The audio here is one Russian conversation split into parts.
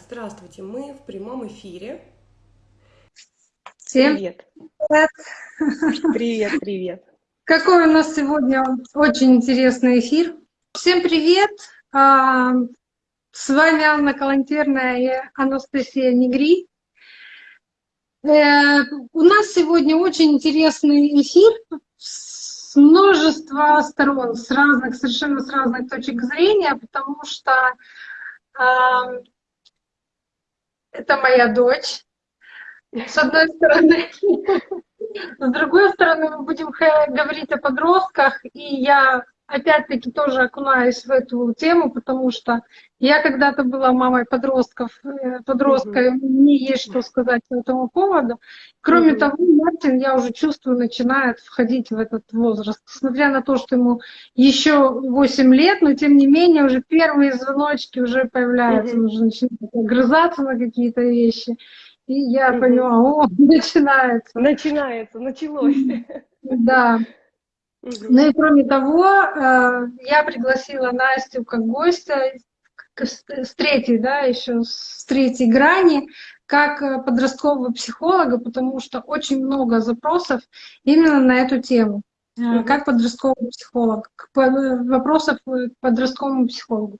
Здравствуйте, мы в прямом эфире. Всем Привет. привет! Привет, привет. Какой у нас сегодня очень интересный эфир. Всем привет! А, С вами Анна Калантерная и Анастасия Негри. Э, У нас сегодня очень интересный эфир с множества сторон, с разных, совершенно с разных точек зрения, потому что а, это моя дочь, с одной стороны. С другой стороны, мы будем говорить о подростках, и я опять-таки тоже окунаюсь в эту тему, потому что я когда-то была мамой подростков, э, подростка, и мне есть что сказать по этому поводу. Кроме Мгм. того, Мартин, я уже чувствую, начинает входить в этот возраст. Несмотря на то, что ему еще 8 лет, но тем не менее уже первые звоночки уже появляются, он уже начинает огрызаться на какие-то вещи. И я Мгм. поняла, о, начинается. Начинается, началось. Да. Ну и кроме того, э, я пригласила Настю как гостя к- с третьей, да, еще с третьей грани, как э, подросткового психолога, потому что очень много запросов именно на эту тему. Э. Как подростковый психолог, вопросов к подростковому психологу.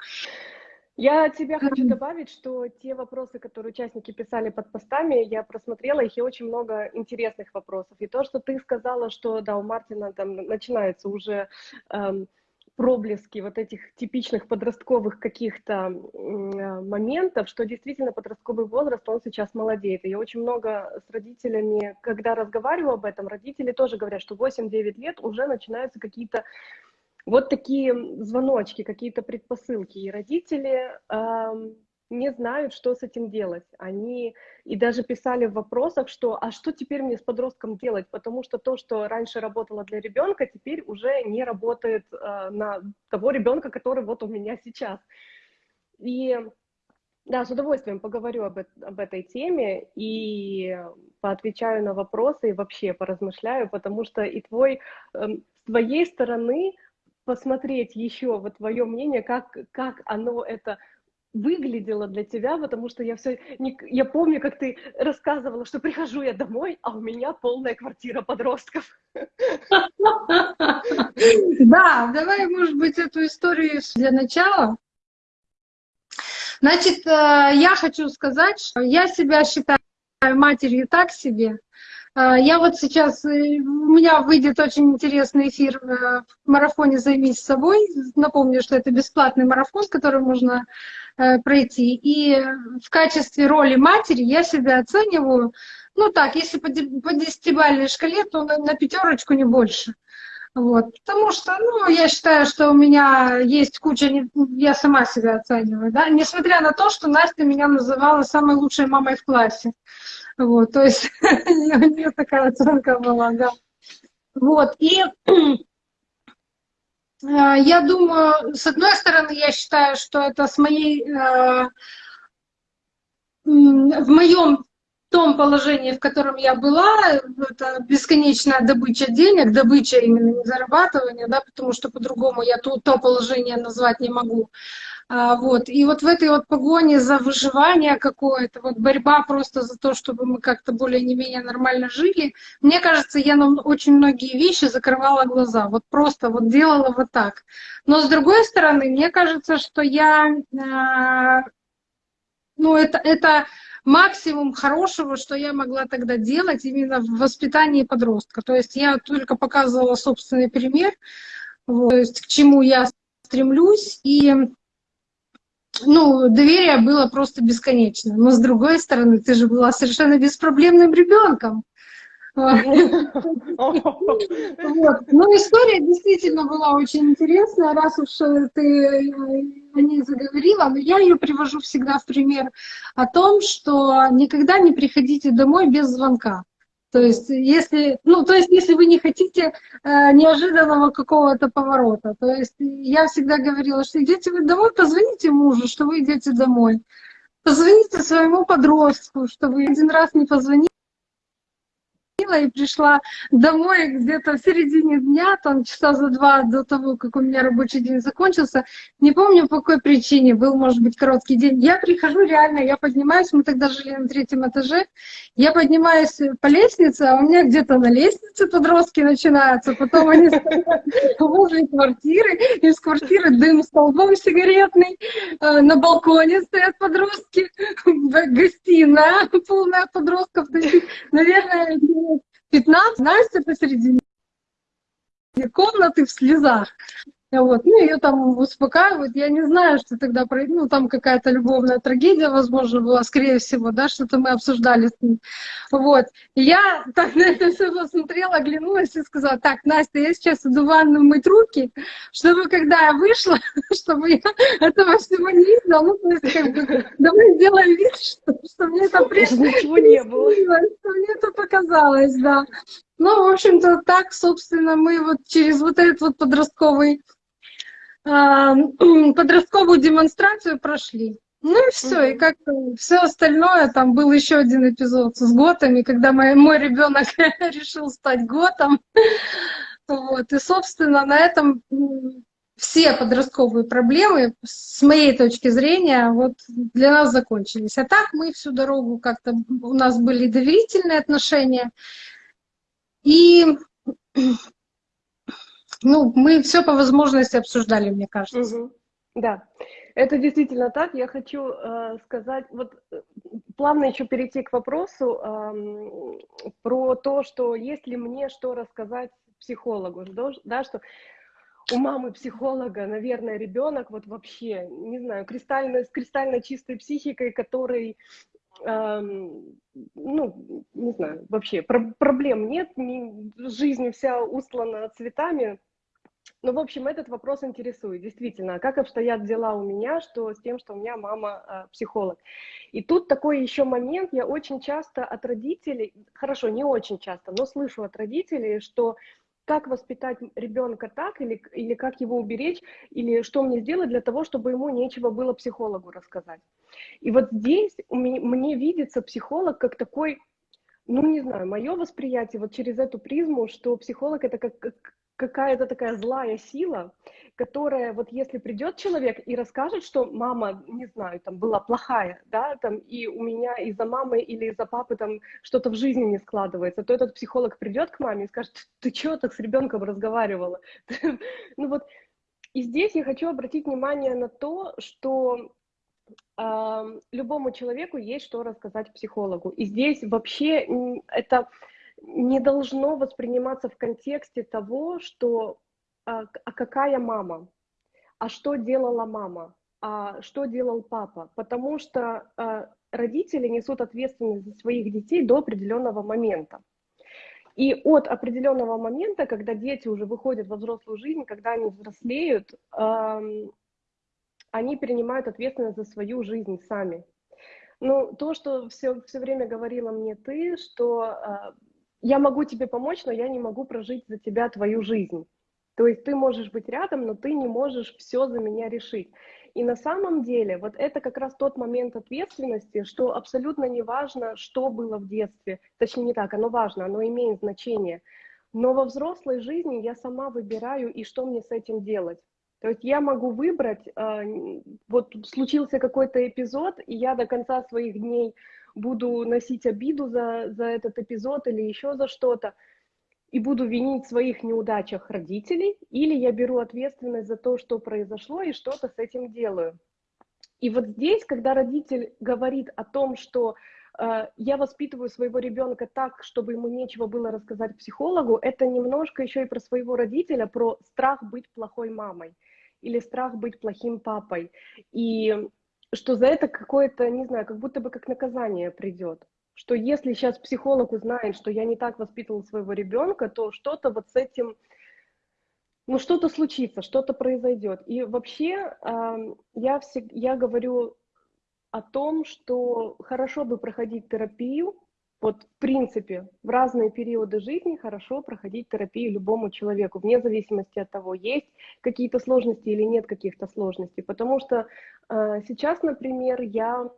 Я от тебя хочу добавить, что те вопросы, которые участники писали под постами, я просмотрела их, и очень много интересных вопросов. И то, что ты сказала, что да, у Мартина там начинаются уже эм, проблески вот этих типичных подростковых каких-то э, моментов, что действительно подростковый возраст, он сейчас молодеет. И я очень много с родителями, когда разговариваю об этом, родители тоже говорят, что 8-9 лет уже начинаются какие-то вот такие звоночки, какие-то предпосылки. И родители ам, не знают, что с этим делать. Они и даже писали в вопросах, что а что теперь мне с подростком делать? Потому что то, что раньше работало для ребенка, теперь уже не работает а, на того ребенка, который вот у меня сейчас. И да, с удовольствием поговорю об, об этой теме и поотвечаю на вопросы и вообще поразмышляю, потому что и твой, эм, с твоей стороны посмотреть еще вот твое мнение, как, как оно это выглядело для тебя, потому что я все, я помню, как ты рассказывала, что прихожу я домой, а у меня полная квартира подростков. Да, давай, может быть, эту историю для начала. Значит, э, я хочу сказать, что я себя считаю матерью так себе. Э, Я вот сейчас, э, у меня выйдет очень интересный эфир э, в марафоне «Займись собой». Напомню, что это бесплатный марафон, который можно э, пройти. И в качестве роли матери я себя оцениваю, ну так, если по де- по десятибалльной шкале, то на, пятерочку не больше. Вот. Потому что, ну, я считаю, что у меня есть куча, я сама себя оцениваю, да, несмотря на то, что Настя меня называла самой лучшей мамой в классе. Вот, то есть у нее такая оценка была, да. Вот, и э, я думаю, с одной стороны, я считаю, что это с моей, м, в моем том положении, в котором я была, это бесконечная добыча денег, добыча именно не зарабатывание, да, потому что по-другому я то, то положение назвать не могу. А, вот. И вот в этой вот погоне за выживание какое-то, вот борьба просто за то, чтобы мы как-то более не менее нормально жили, мне кажется, я на очень многие вещи закрывала глаза, вот просто вот делала вот так. Но с другой стороны, мне кажется, что я, а, ну это, это максимум хорошего, что я могла тогда делать именно в воспитании подростка. То есть я только показывала собственный пример, вот, то есть к чему я стремлюсь, и ну, доверие было просто бесконечно. Но с другой стороны, ты же была совершенно беспроблемным ребенком. Вот. Ну, история действительно была очень интересная, раз уж э, ты э, о ней заговорила, но я ее привожу всегда в пример о том, что никогда не приходите домой без звонка. То есть, если, ну, то есть, если вы не хотите э, неожиданного какого-то поворота, то есть я всегда говорила, что идете вы домой, позвоните мужу, что вы идете домой. Позвоните своему подростку, что вы один раз не позвонили, позвонила и пришла домой где-то в середине дня, там часа за два до того, как у меня рабочий день закончился. Не помню по какой причине, был, может быть, короткий день. Я прихожу реально, я поднимаюсь, мы тогда жили на третьем этаже, я поднимаюсь по лестнице, а у меня где-то на лестнице подростки начинаются, потом они возле квартиры, из квартиры дым столбом сигаретный, э, на балконе стоят подростки, гостиная полная подростков, наверное, 15, Настя посередине комнаты в слезах. Вот. Ну, ее там успокаивают. Я не знаю, что тогда, ну, там какая-то любовная трагедия, возможно, была, скорее всего, да, что-то мы обсуждали с ним. Вот. И я так на это все посмотрела, оглянулась и сказала, так, Настя, я сейчас иду в ванну мыть руки, чтобы когда я вышла, чтобы я этого всего не видела, ну, то есть, как бы, давай сделаем вид, что, что мне это прежде ничего не было. Что мне это показалось, да. Ну, в общем-то, так, собственно, мы вот через вот этот вот подростковый подростковую демонстрацию прошли. Ну и все, mm-hmm. и как все остальное, там был еще один эпизод с готами, когда мой, мой ребенок решил стать готом. Вот, и, собственно, на этом все подростковые проблемы, с моей точки зрения, вот для нас закончились. А так мы всю дорогу как-то, у нас были доверительные отношения. И ну, мы все по возможности обсуждали, мне кажется. Угу. Да, это действительно так. Я хочу э, сказать, вот э, плавно еще перейти к вопросу э, про то, что если мне что рассказать психологу, да, что у мамы психолога, наверное, ребенок вот вообще, не знаю, кристально, с кристально чистой психикой, который, эм, ну, не знаю, вообще про проблем нет, не, жизнь вся устлана цветами, ну, в общем, этот вопрос интересует, действительно, как обстоят дела у меня, что с тем, что у меня мама э, психолог. И тут такой еще момент, я очень часто от родителей, хорошо, не очень часто, но слышу от родителей, что как воспитать ребенка так, или, или как его уберечь, или что мне сделать для того, чтобы ему нечего было психологу рассказать. И вот здесь мне, мне видится психолог как такой ну, не знаю, мое восприятие вот через эту призму, что психолог это как, какая-то такая злая сила, которая вот если придет человек и расскажет, что мама, не знаю, там была плохая, да, там и у меня из-за мамы или из-за папы там что-то в жизни не складывается, то этот психолог придет к маме и скажет, ты что так с ребенком разговаривала? Ну вот, и здесь я хочу обратить внимание на то, что любому человеку есть что рассказать психологу. И здесь вообще это не должно восприниматься в контексте того, что а, а какая мама, а что делала мама, а что делал папа, потому что а, родители несут ответственность за своих детей до определенного момента. И от определенного момента, когда дети уже выходят во взрослую жизнь, когда они взрослеют, э, они принимают ответственность за свою жизнь сами. Ну, то, что все, все время говорила мне ты, что э, я могу тебе помочь, но я не могу прожить за тебя твою жизнь. То есть ты можешь быть рядом, но ты не можешь все за меня решить. И на самом деле вот это как раз тот момент ответственности, что абсолютно не важно, что было в детстве. Точнее не так, оно важно, оно имеет значение. Но во взрослой жизни я сама выбираю, и что мне с этим делать. То есть я могу выбрать, э, вот случился какой-то эпизод, и я до конца своих дней буду носить обиду за, за этот эпизод или еще за что-то, и буду винить в своих неудачах родителей, или я беру ответственность за то, что произошло, и что-то с этим делаю. И вот здесь, когда родитель говорит о том, что э, я воспитываю своего ребенка так, чтобы ему нечего было рассказать психологу, это немножко еще и про своего родителя, про страх быть плохой мамой или страх быть плохим папой. И что за это какое-то, не знаю, как будто бы как наказание придет. Что если сейчас психолог узнает, что я не так воспитывал своего ребенка, то что-то вот с этим, ну что-то случится, что-то произойдет. И вообще я, всег, я говорю о том, что хорошо бы проходить терапию, вот, в принципе, в разные периоды жизни хорошо проходить терапию любому человеку, вне зависимости от того, есть какие-то сложности или нет каких-то сложностей. Потому что сейчас, например, я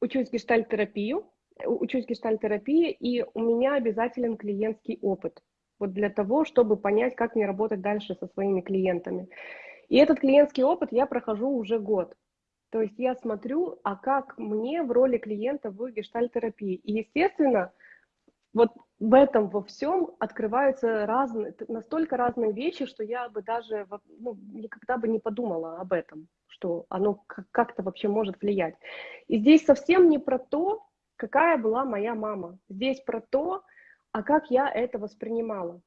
учусь гештальт-терапию, учусь гештальтерапии, и у меня обязателен клиентский опыт. Вот для того, чтобы понять, как мне работать дальше со своими клиентами. И этот клиентский опыт я прохожу уже год. То есть я смотрю, а как мне в роли клиента в гештальтерапии. И, естественно, вот в этом во всем открываются разные, настолько разные вещи, что я бы даже ну, никогда бы не подумала об этом, что оно как-то вообще может влиять. И здесь совсем не про то, какая была моя мама. Здесь про то, а как я это воспринимала.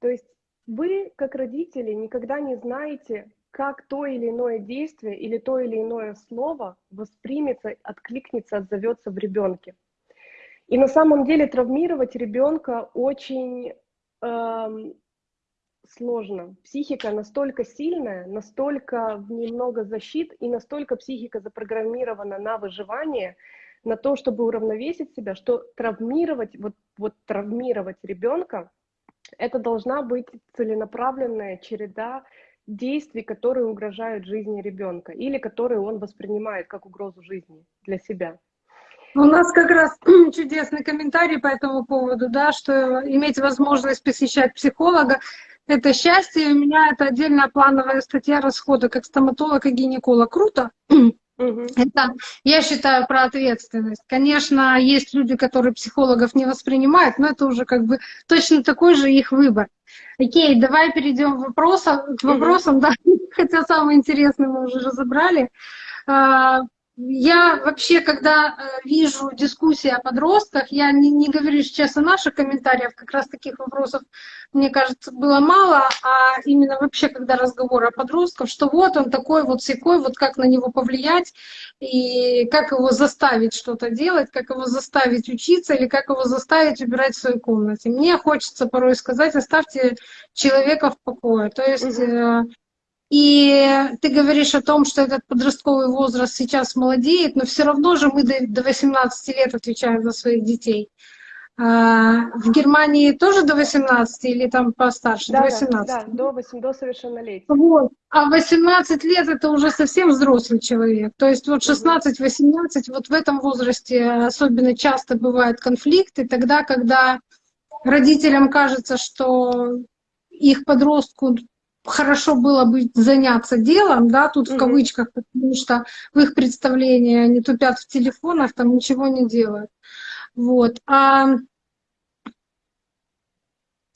То есть вы, как родители, никогда не знаете, как то или иное действие или то или иное слово воспримется, откликнется, отзовется в ребенке. И на самом деле травмировать ребенка очень эм, сложно. Психика настолько сильная, настолько в ней много защит, и настолько психика запрограммирована на выживание, на то, чтобы уравновесить себя, что травмировать, вот, вот травмировать ребенка, это должна быть целенаправленная череда действий, которые угрожают жизни ребенка или которые он воспринимает как угрозу жизни для себя. У нас как раз чудесный комментарий по этому поводу, да, что иметь возможность посещать психолога — это счастье. У меня это отдельная плановая статья расхода как стоматолог и гинеколог. Круто. Это, я считаю, про ответственность. Конечно, есть люди, которые психологов не воспринимают, но это уже как бы точно такой же их выбор. Окей, давай перейдем к вопросам, к вопросам да, хотя самое интересное мы уже разобрали. Я вообще, когда э, вижу дискуссии о подростках, я не, не говорю сейчас о наших комментариях, как раз таких вопросов, мне кажется, было мало, а именно вообще, когда разговор о подростках, что вот он такой вот секой, вот как на него повлиять, и как его заставить что-то делать, как его заставить учиться, или как его заставить убирать в своей комнате. Мне хочется порой сказать, оставьте человека в покое. То есть угу. И ты говоришь о том, что этот подростковый возраст сейчас молодеет, но все равно же мы до 18 лет отвечаем за своих детей. А, в Германии тоже до 18 или там постарше? Да, до 18? Да, да, до, 8, до совершеннолетия. Вот. А 18 лет это уже совсем взрослый человек. То есть вот 16-18, вот в этом возрасте особенно часто бывают конфликты, тогда, когда родителям кажется, что их подростку хорошо было бы заняться делом, да, тут в кавычках, потому что в их представлении они тупят в телефонах, там ничего не делают. Вот. А,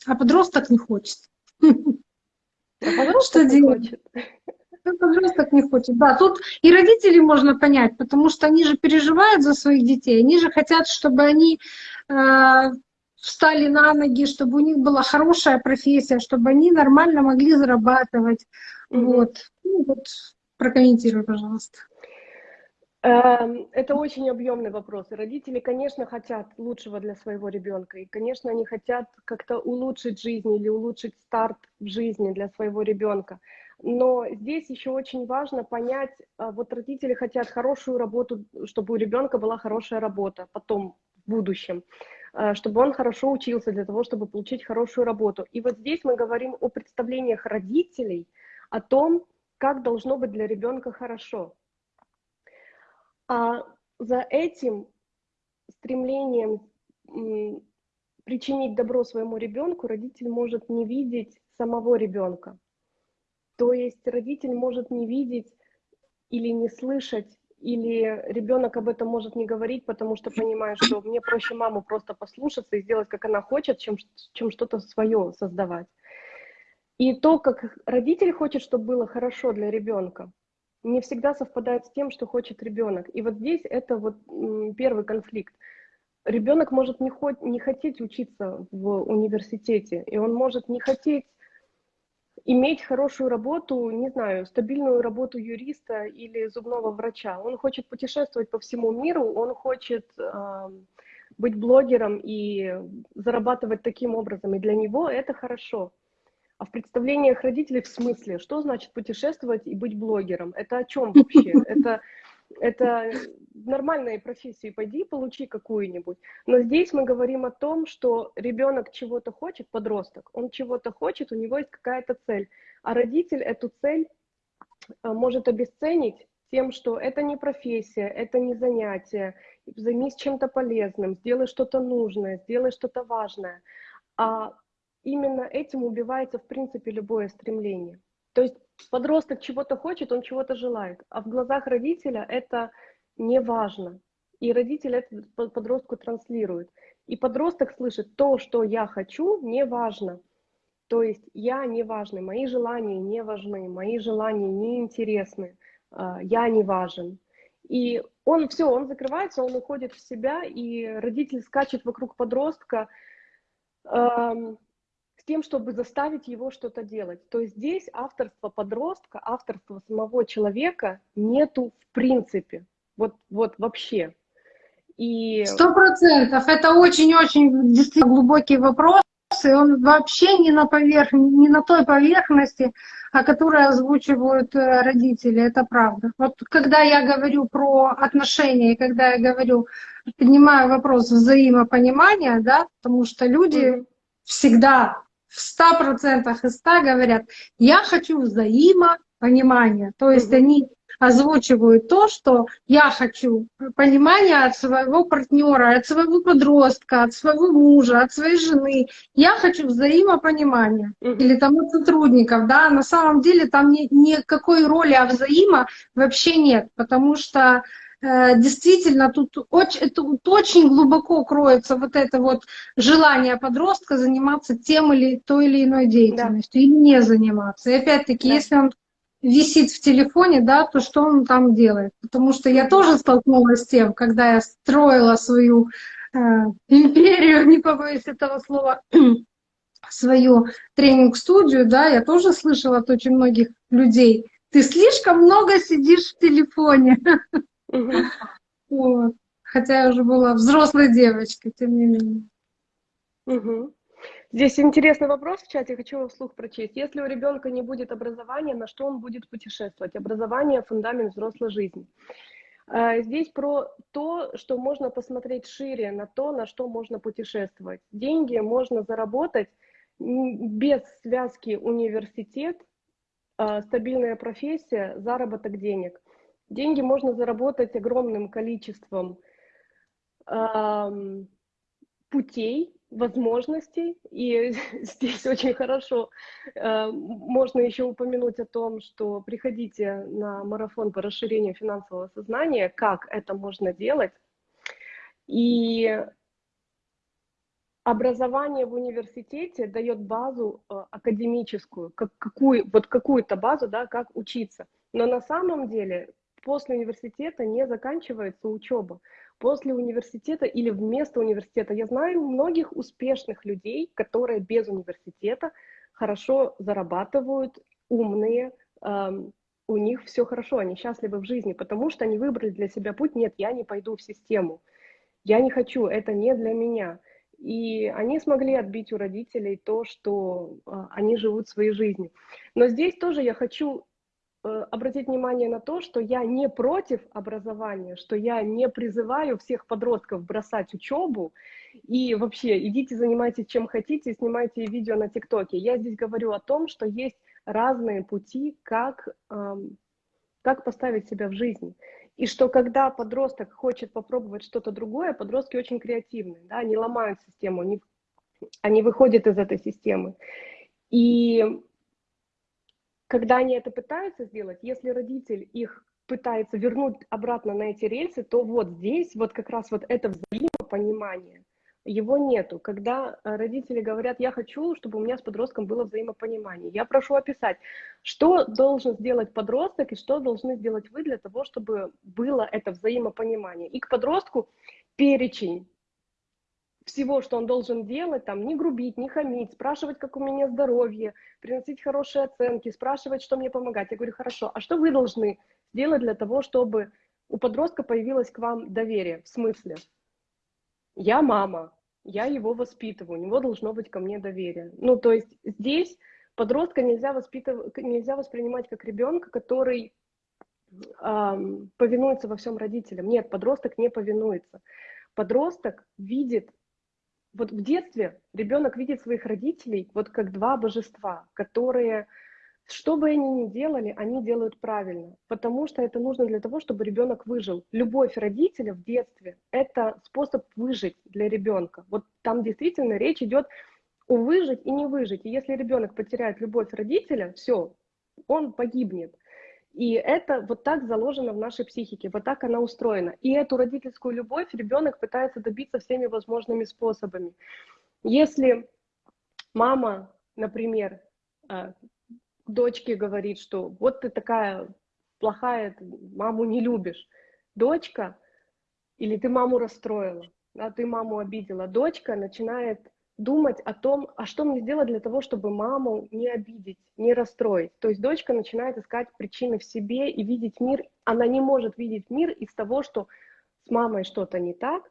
а подросток не хочет. А подросток не хочет. Подросток не хочет. Да, тут и родителей можно понять, потому что они же переживают за своих детей, они же хотят, чтобы они э, встали на ноги, чтобы у них была хорошая профессия, чтобы они нормально могли зарабатывать. Mm-hmm. Вот. Ну, вот прокомментируй, пожалуйста. Эм, это очень объемный вопрос. Родители, конечно, хотят лучшего для своего ребенка. И, конечно, они хотят как-то улучшить жизнь или улучшить старт в жизни для своего ребенка. Но здесь еще очень важно понять, а, вот родители хотят хорошую работу, чтобы у ребенка была хорошая работа потом, в будущем. Э, чтобы он хорошо учился для того, чтобы получить хорошую работу. И вот здесь мы говорим о представлениях родителей, о том, как должно быть для ребенка хорошо. А за этим стремлением причинить добро своему ребенку родитель может не видеть самого ребенка. То есть родитель может не видеть или не слышать или ребенок об этом может не говорить, потому что понимает, что мне проще маму просто послушаться и сделать, как она хочет, чем, чем что-то свое создавать. И то, как родитель хочет, чтобы было хорошо для ребенка, не всегда совпадает с тем, что хочет ребенок. И вот здесь это вот первый конфликт. Ребенок может не, хоть, не хотеть учиться в университете, и он может не хотеть иметь хорошую работу, не знаю, стабильную работу юриста или зубного врача. Он хочет путешествовать по всему миру, он хочет э, быть блогером и зарабатывать таким образом. И для него это хорошо. А в представлениях родителей в смысле, что значит путешествовать и быть блогером? Это о чем вообще? Это это нормальные профессии, пойди получи какую-нибудь. Но здесь мы говорим о том, что ребенок чего-то хочет, подросток, он чего-то хочет, у него есть какая-то цель, а родитель эту цель э, может обесценить тем, что это не профессия, это не занятие, займись чем-то полезным, сделай что-то нужное, сделай что-то важное. А именно этим убивается, в принципе, любое стремление. То есть подросток чего-то хочет, он чего-то желает, а в глазах родителя это не важно. И родитель это подростку транслирует. И подросток слышит, то, что я хочу, не важно. То есть я не важный, мои желания не важны, мои желания не интересны, а, я не важен. И он все, он закрывается, он уходит в себя, и родитель скачет вокруг подростка эм, с тем, чтобы заставить его что-то делать. То есть здесь авторство подростка, авторство самого человека нету в принципе. Вот, вот вообще. Сто процентов. Это очень-очень действительно глубокий вопрос, и он вообще не на, поверх... не на той поверхности, о которой озвучивают э, родители, это правда. Вот когда я говорю про отношения, когда я говорю, поднимаю вопрос взаимопонимания, да, потому что люди всегда в ста процентах из ста говорят, я хочу взаимопонимания. То есть они озвучивают то, что я хочу понимания от своего партнера, от своего подростка, от своего мужа, от своей жены. Я хочу взаимопонимания. Или там от сотрудников, да, на самом деле там ни, никакой роли а взаимо вообще нет, потому что э, действительно тут очень, тут очень глубоко кроется вот это вот желание подростка заниматься тем или той или иной деятельностью да. или не заниматься. И опять-таки, да. если он висит в телефоне, да, то что он там делает. Потому что я тоже столкнулась с тем, когда я строила свою э, империю, не побоюсь этого слова, свою тренинг-студию, да, я тоже слышала от очень многих людей, ты слишком много сидишь в телефоне. Вот. Хотя я уже была взрослой девочкой, тем не менее. Здесь интересный вопрос в чате, хочу его вслух прочесть. Если у ребенка не будет образования, на что он будет путешествовать? Образование – фундамент взрослой жизни. А, здесь про то, что можно посмотреть шире на то, на что можно путешествовать. Деньги можно заработать без связки университет, а, стабильная профессия, заработок денег. Деньги можно заработать огромным количеством путей, возможностей. И здесь очень хорошо э, можно еще упомянуть о том, что приходите на марафон по расширению финансового сознания, как это можно делать. И образование в университете дает базу э, академическую, как, какую, вот какую-то базу, да, как учиться. Но на самом деле после университета не заканчивается учеба после университета или вместо университета. Я знаю многих успешных людей, которые без университета хорошо зарабатывают, умные, эм, у них все хорошо, они счастливы в жизни, потому что они выбрали для себя путь, нет, я не пойду в систему, я не хочу, это не для меня. И они смогли отбить у родителей то, что э, они живут своей жизнью. Но здесь тоже я хочу обратить внимание на то, что я не против образования, что я не призываю всех подростков бросать учебу и вообще идите занимайтесь чем хотите, снимайте видео на ТикТоке. Я здесь говорю о том, что есть разные пути, как, эм, как поставить себя в жизни. И что когда подросток хочет попробовать что-то другое, подростки очень креативные, да, они ломают систему, они, они выходят из этой системы. И когда они это пытаются сделать, если родитель их пытается вернуть обратно на эти рельсы, то вот здесь вот как раз вот это взаимопонимание, его нету. Когда э, родители говорят, я хочу, чтобы у меня с подростком было взаимопонимание, я прошу описать, что должен сделать подросток и что должны сделать вы для того, чтобы было это взаимопонимание. И к подростку перечень всего, что он должен делать, там, не грубить, не хамить, спрашивать, как у меня здоровье, приносить хорошие оценки, спрашивать, что мне помогать. Я говорю, хорошо, а что вы должны сделать для того, чтобы у подростка появилось к вам доверие? В смысле? Я мама, я его воспитываю, у него должно быть ко мне доверие. Ну, то есть здесь подростка нельзя, воспитывать, нельзя воспринимать как ребенка, который эм, повинуется во всем родителям. Нет, подросток не повинуется. Подросток видит вот в детстве ребенок видит своих родителей вот как два божества, которые Что бы они ни делали, они делают правильно, потому что это нужно для того, чтобы ребенок выжил. Любовь родителя в детстве – это способ выжить для ребенка. Вот там действительно речь идет о выжить и не выжить. И если ребенок потеряет любовь родителя, все, он погибнет. И это вот так заложено в нашей психике, вот так она устроена. И эту родительскую любовь ребенок пытается добиться всеми возможными способами. Если мама, например, э, дочке говорит, что вот ты такая плохая, маму не любишь. Дочка, или ты маму расстроила, а ты маму обидела. Дочка начинает думать о том, а что мне сделать для того, чтобы маму не обидеть, не расстроить. То есть дочка начинает искать причины в себе и видеть мир. Она не может видеть мир из того, что с мамой что-то не так,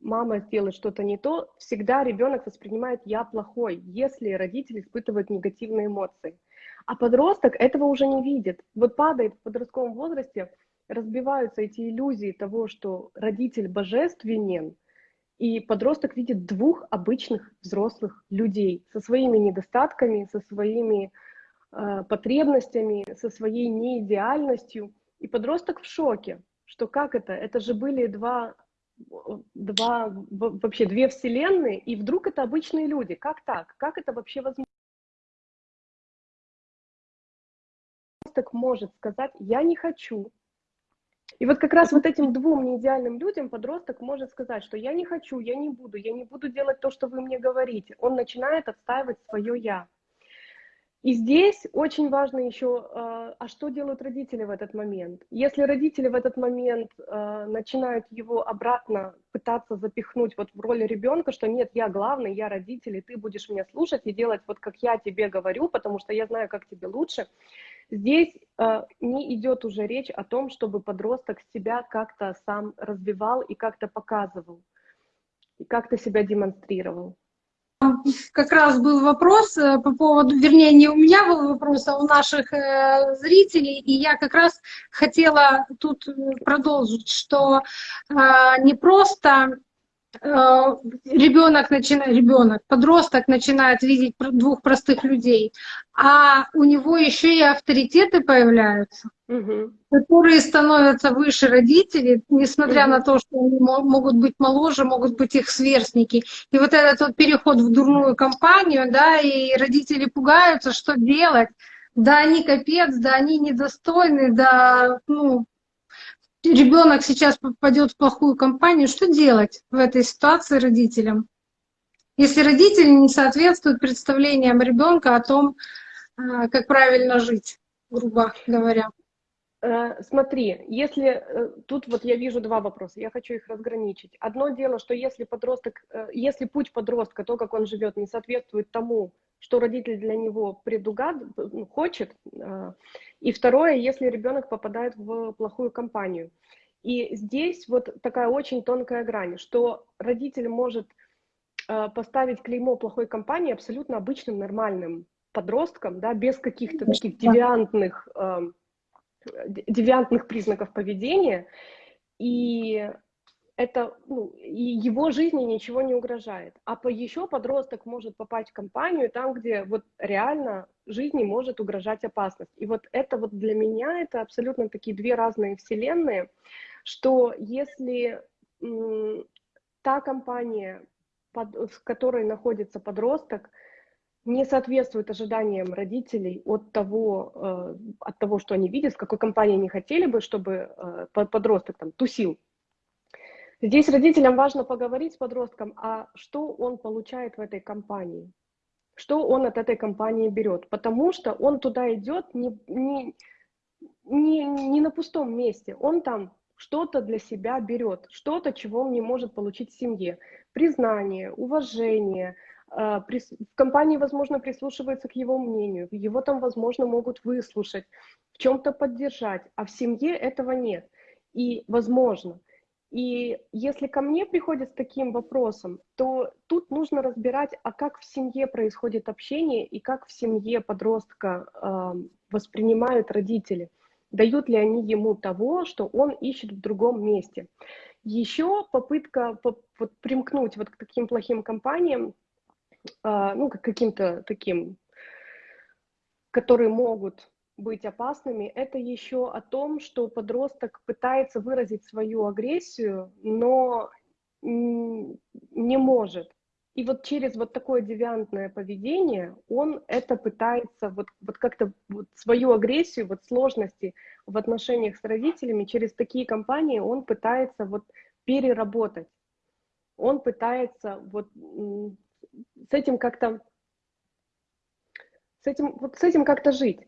мама сделает что-то не то, всегда ребенок воспринимает «я плохой», если родитель испытывает негативные эмоции. А подросток этого уже не видит. Вот падает в подростковом возрасте, разбиваются эти иллюзии того, что родитель божественен, и подросток видит двух обычных взрослых людей со своими недостатками, со своими э, потребностями, со своей неидеальностью. И подросток в шоке, что как это? Это же были два, два вообще две вселенные, и вдруг это обычные люди. Как так? Как это вообще возможно? Подросток может сказать, я не хочу, и вот как раз вот этим двум неидеальным людям подросток может сказать, что я не хочу, я не буду, я не буду делать то, что вы мне говорите. Он начинает отстаивать свое «я». И здесь очень важно еще, а, а что делают родители в этот момент? Если родители в этот момент а, начинают его обратно пытаться запихнуть вот в роли ребенка, что нет, я главный, я родитель, и ты будешь меня слушать и делать вот как я тебе говорю, потому что я знаю, как тебе лучше, Здесь э, не идет уже речь о том, чтобы подросток себя как-то сам развивал и как-то показывал, и как-то себя демонстрировал. Как раз был вопрос э, по поводу, вернее, не у меня был вопрос, а у наших э, зрителей, и я как раз хотела тут э, продолжить, что не просто ребенок начинает, ребенок, подросток начинает видеть двух простых людей, а у него еще и авторитеты появляются, угу. которые становятся выше родителей, несмотря угу. на то, что они могут быть моложе, могут быть их сверстники. И вот этот вот переход в дурную компанию, да, и родители пугаются, что делать. Да, они капец, да, они недостойны, да, ну, ребенок сейчас попадет в плохую компанию, что делать в этой ситуации родителям? Если родители не соответствуют представлениям ребенка о том, а, как правильно жить, грубо говоря. Э, смотри, если э, тут вот я вижу два вопроса, я хочу их разграничить. Одно дело, что если подросток, э, если путь подростка, то, как он живет, не соответствует тому, что родитель для него предугад, ну, хочет. И второе, если ребенок попадает в плохую компанию. И здесь вот такая очень тонкая грань, что родитель может поставить клеймо плохой компании абсолютно обычным, нормальным подросткам, да, без каких-то таких девиантных, девиантных признаков поведения. И это, ну, и его жизни ничего не угрожает. А по, еще подросток может попасть в компанию там, где вот реально жизни может угрожать опасность. И вот это вот для меня это абсолютно такие две разные вселенные, что если та компания, под, в которой находится подросток, не соответствует ожиданиям родителей от того, э, от того, что они видят, в какой компании они хотели бы, чтобы э, подросток там тусил, Здесь родителям важно поговорить с подростком, а что он получает в этой компании, что он от этой компании берет, потому что он туда идет не, не, не, не на пустом месте, он там что-то для себя берет, что-то, чего он не может получить в семье. Признание, уважение, в компании, возможно, прислушиваются к его мнению, его там, возможно, могут выслушать, в чем-то поддержать, а в семье этого нет. И, возможно, и если ко мне приходят с таким вопросом, то тут нужно разбирать, а как в семье происходит общение и как в семье подростка э, воспринимают родители. Дают ли они ему того, что он ищет в другом месте. Еще попытка по, вот, примкнуть вот к таким плохим компаниям, ну, к каким-то таким которые могут быть опасными, это еще о том, что подросток пытается выразить свою агрессию, но не может. И вот через вот такое девиантное поведение он это пытается вот, вот как-то вот свою агрессию, вот сложности в отношениях с родителями через такие компании он пытается вот переработать. Он пытается вот с этим как-то с этим, вот с этим как-то жить.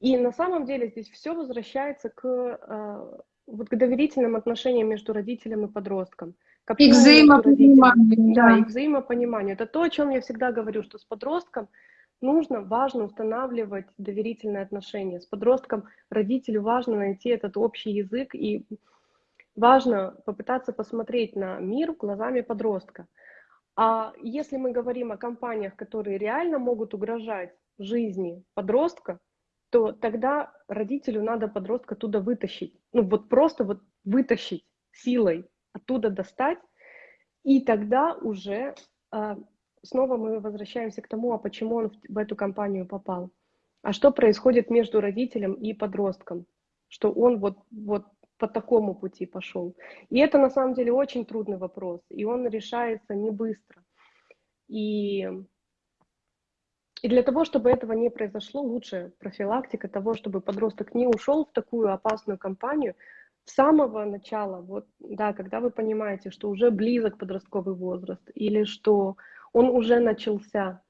И на самом деле здесь все возвращается к, э, вот к доверительным отношениям между родителем и подростком. К и взаимопониманию. Да. да, и взаимопониманию. Это то, о чем я всегда говорю, что с подростком нужно, важно устанавливать доверительные отношения. С подростком родителю важно найти этот общий язык и важно попытаться посмотреть на мир глазами подростка. А если мы говорим о компаниях, которые реально могут угрожать жизни подростка, то тогда родителю надо подростка оттуда вытащить. Ну вот просто вот вытащить силой, оттуда достать. И тогда уже э, снова мы возвращаемся к тому, а почему он в эту компанию попал. А что происходит между родителем и подростком? Что он вот, вот по такому пути пошел. И это на самом деле очень трудный вопрос, и он решается не быстро. И и для того, чтобы этого не произошло, лучшая профилактика того, чтобы подросток не ушел в такую опасную компанию с самого начала, вот, да, когда вы понимаете, что уже близок подростковый возраст, или что он уже начался,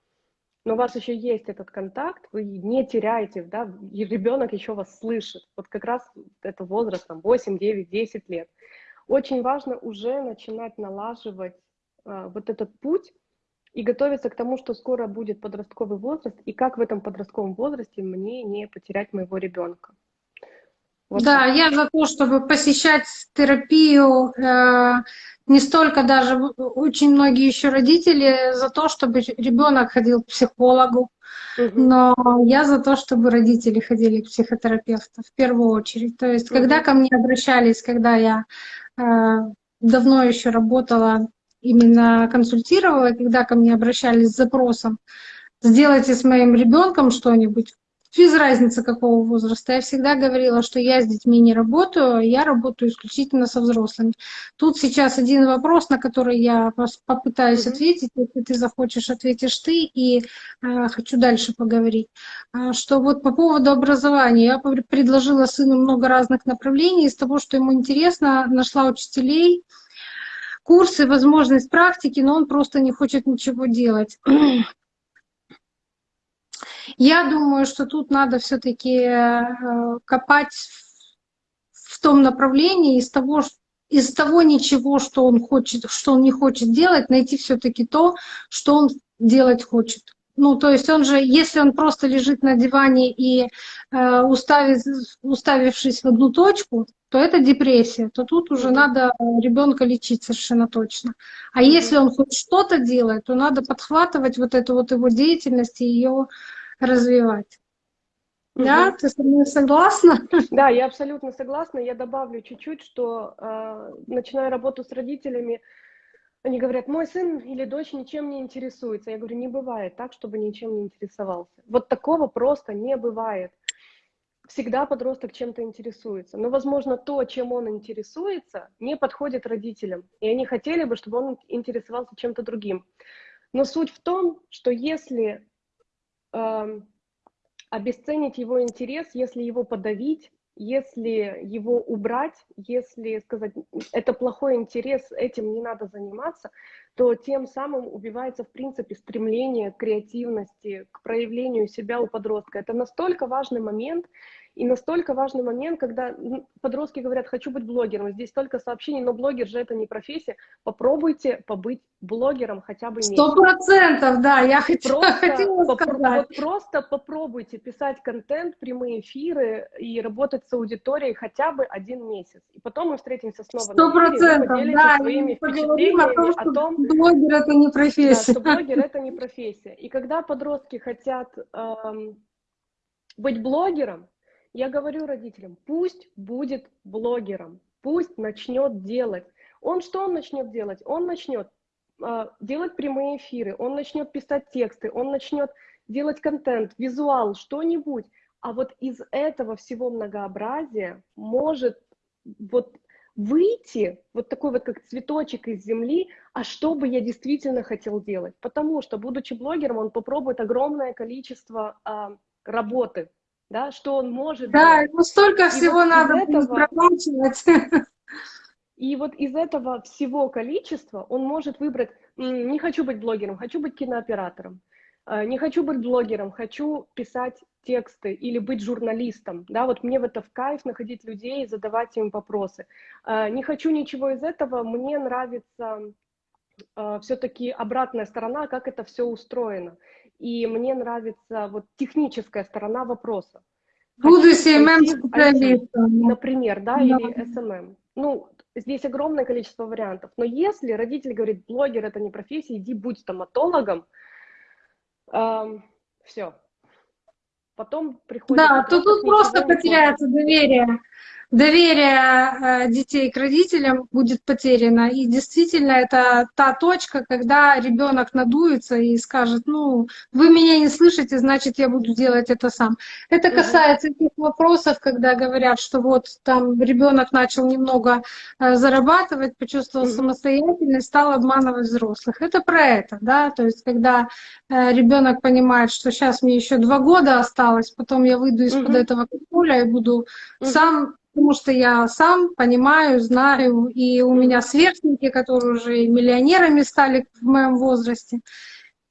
но у вас еще есть этот контакт, вы не теряете, да, и ребенок еще вас слышит. Вот как раз это возраст, там, 8, 9, 10 лет. Очень важно уже начинать налаживать а, вот этот путь, и готовиться к тому, что скоро будет подростковый возраст, и как в этом подростковом возрасте мне не потерять моего ребенка. Вот да, так. я за то, чтобы посещать терапию, э, не столько даже, очень многие еще родители за то, чтобы ребенок ходил к психологу, угу. но я за то, чтобы родители ходили к психотерапевту в первую очередь. То есть, угу. когда ко мне обращались, когда я э, давно еще работала именно консультировала, когда ко мне обращались с запросом, сделайте с моим ребенком что-нибудь, без разницы какого возраста. Я всегда говорила, что я с детьми не работаю, я работаю исключительно со взрослыми. Тут сейчас один вопрос, на который я попытаюсь mm-hmm. ответить. Если ты захочешь, ответишь ты. И э, хочу дальше поговорить. А, что вот по поводу образования. Я предложила сыну много разных направлений. Из того, что ему интересно, нашла учителей, курсы, возможность практики, но он просто не хочет ничего делать. Я думаю, что тут надо все-таки э, копать в том направлении из того, из того ничего, что он хочет, что он не хочет делать, найти все-таки то, что он делать хочет. Ну, то есть он же, если он просто лежит на диване и э, уставив, уставившись в одну точку, то это депрессия, то тут уже надо ребенка лечить совершенно точно. А если он хоть что-то делает, то надо подхватывать вот эту вот его деятельность и ее развивать. Угу. Да, ты со мной согласна? Да, я абсолютно согласна. Я добавлю чуть-чуть, что э, начиная работу с родителями, они говорят, мой сын или дочь ничем не интересуется. Я говорю, не бывает так, чтобы ничем не интересовался. Вот такого просто не бывает всегда подросток чем-то интересуется. Но, возможно, то, чем он интересуется, не подходит родителям. И они хотели бы, чтобы он интересовался чем-то другим. Но суть в том, что если обесценить его интерес, если его подавить, если его убрать, если сказать, это плохой интерес, этим не надо заниматься, то тем самым убивается, в принципе, стремление к креативности, к проявлению себя у подростка. Это настолько важный момент, и настолько важный момент, когда подростки говорят, хочу быть блогером, здесь столько сообщений, но блогер же это не профессия. Попробуйте побыть блогером хотя бы Сто процентов, да, я хотела, просто, хотела сказать. Вот просто попробуйте писать контент, прямые эфиры и работать с аудиторией хотя бы один месяц. И потом мы встретимся снова Сто процентов, да, своими впечатлениями о том, что о том, блогер это не профессия. Да, что блогер это не профессия. И когда подростки хотят эм, быть блогером, я говорю родителям, пусть будет блогером, пусть начнет делать. Он что он начнет делать? Он начнет э, делать прямые эфиры, он начнет писать тексты, он начнет делать контент, визуал, что-нибудь. А вот из этого всего многообразия может вот выйти вот такой вот как цветочек из земли, а что бы я действительно хотел делать. Потому что, будучи блогером, он попробует огромное количество а, работы, да, что он может Да, делать. ему столько всего вот надо этого, И вот из этого всего количества он может выбрать, не хочу быть блогером, хочу быть кинооператором, а, не хочу быть блогером, хочу писать тексты или быть журналистом, да, вот мне в это в кайф находить людей и задавать им вопросы. А, не хочу ничего из этого, мне нравится а, все-таки обратная сторона, как это все устроено. И мне нравится вот техническая сторона вопроса. Буду CMM-специалистом. Например, да, да, или SMM. Ну, здесь огромное количество вариантов. Но если родитель говорит, блогер это не профессия, иди будь стоматологом, эм, все, Потом приходит... Да, то тут просто потеряется доверие доверие э, детей к родителям будет потеряно. И действительно, это та точка, когда ребенок надуется и скажет, ну, вы меня не слышите, значит, я буду делать это сам. Это касается тех вопросов, когда говорят, что вот там ребенок начал немного э, зарабатывать, почувствовал самостоятельность, стал обманывать взрослых. Это про это, да, то есть когда э, ребенок понимает, что сейчас мне еще два года осталось, потом я выйду из-под этого поля и буду сам потому что я сам понимаю, знаю, и у меня сверстники, которые уже миллионерами стали в моем возрасте,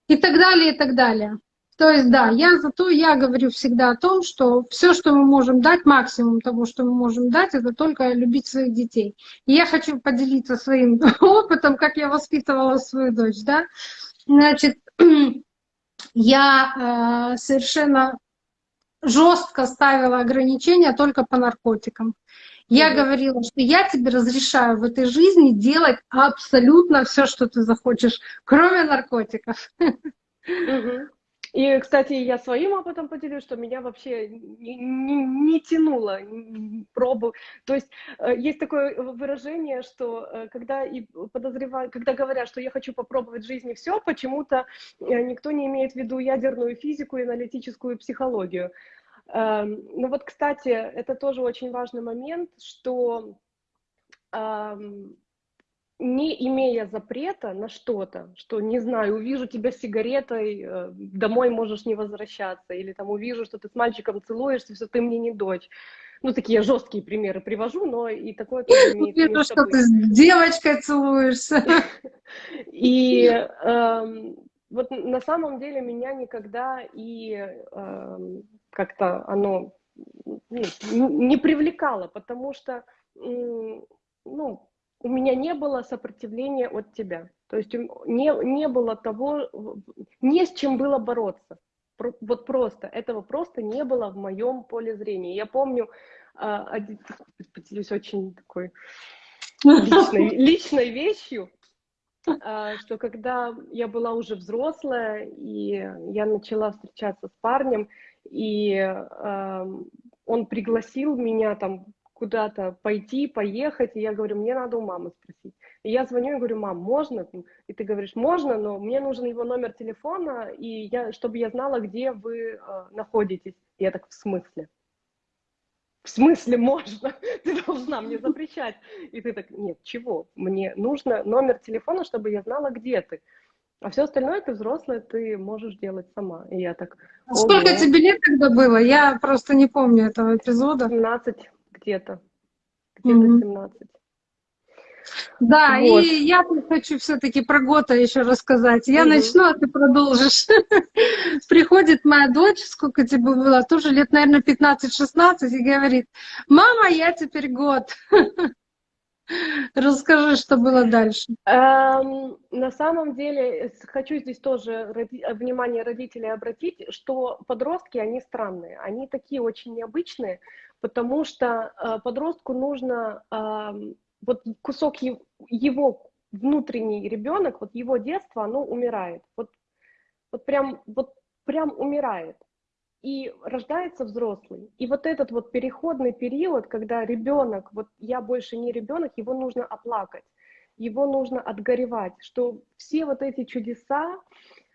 и так далее, и так далее. То есть, да, я зато я говорю всегда о том, что все, что мы можем дать, максимум того, что мы можем дать, это только любить своих детей. И я хочу поделиться своим опытом, как я воспитывала свою дочь, да. Значит, я э, совершенно жестко ставила ограничения только по наркотикам. Я mm говорила, что я тебе разрешаю в этой жизни делать абсолютно все, что ты захочешь, кроме наркотиков. mm И, кстати, я своим опытом поделюсь, что меня вообще не, не, не тянуло пробу. То есть э, есть такое выражение, что э, когда и подозревают, когда говорят, что я хочу попробовать в жизни все, почему-то э, никто не имеет в виду ядерную физику и аналитическую психологию. Эм, ну вот, кстати, это тоже очень важный момент, что не имея запрета на что-то, что, не знаю, увижу тебя с сигаретой, э, домой можешь не возвращаться, или там увижу, что ты с мальчиком целуешься, все, ты мне не дочь. Ну, такие жесткие примеры привожу, но и такое тоже имеет Вижу, что быть. ты с девочкой целуешься. И эм, вот на самом деле меня никогда и эм, как-то оно ну, не привлекало, потому что ну, у меня не было сопротивления от тебя. То есть не, не было того, не с чем было бороться. Вот просто, этого просто не было в моем поле зрения. Я помню, а, поделюсь очень такой личной, личной вещью, а, что когда я была уже взрослая, и я начала встречаться с парнем, и он пригласил меня там куда-то пойти, поехать, и я говорю, мне надо у мамы спросить. И я звоню и говорю, мам, можно? И ты говоришь, можно, но мне нужен его номер телефона, и я, чтобы я знала, где вы э, находитесь. И я так, в смысле? В смысле можно? Ты должна мне запрещать. И ты так, нет, чего? Мне нужно номер телефона, чтобы я знала, где ты. А все остальное ты взрослая, ты можешь делать сама. И я так... А сколько тебе лет тогда было? Я просто не помню этого эпизода. 17 где-то. Где-то mm-hmm. 17. Да, вот. и я хочу все-таки про Гота еще рассказать. Я mm-hmm. начну, а ты продолжишь. Приходит моя дочь, сколько тебе было, тоже лет, наверное, 15-16, и говорит, мама, я теперь год. Расскажи, что было дальше. Эм, на самом деле, хочу здесь тоже роди внимание родителей обратить, что подростки, они странные, они такие очень необычные, потому что э, подростку нужно э, вот кусок его, его внутренний ребенок, вот его детство, оно умирает, вот, вот прям, вот прям умирает и рождается взрослый. И вот этот вот переходный период, когда ребенок, вот я больше не ребенок, его нужно оплакать, его нужно отгоревать, что все вот эти чудеса,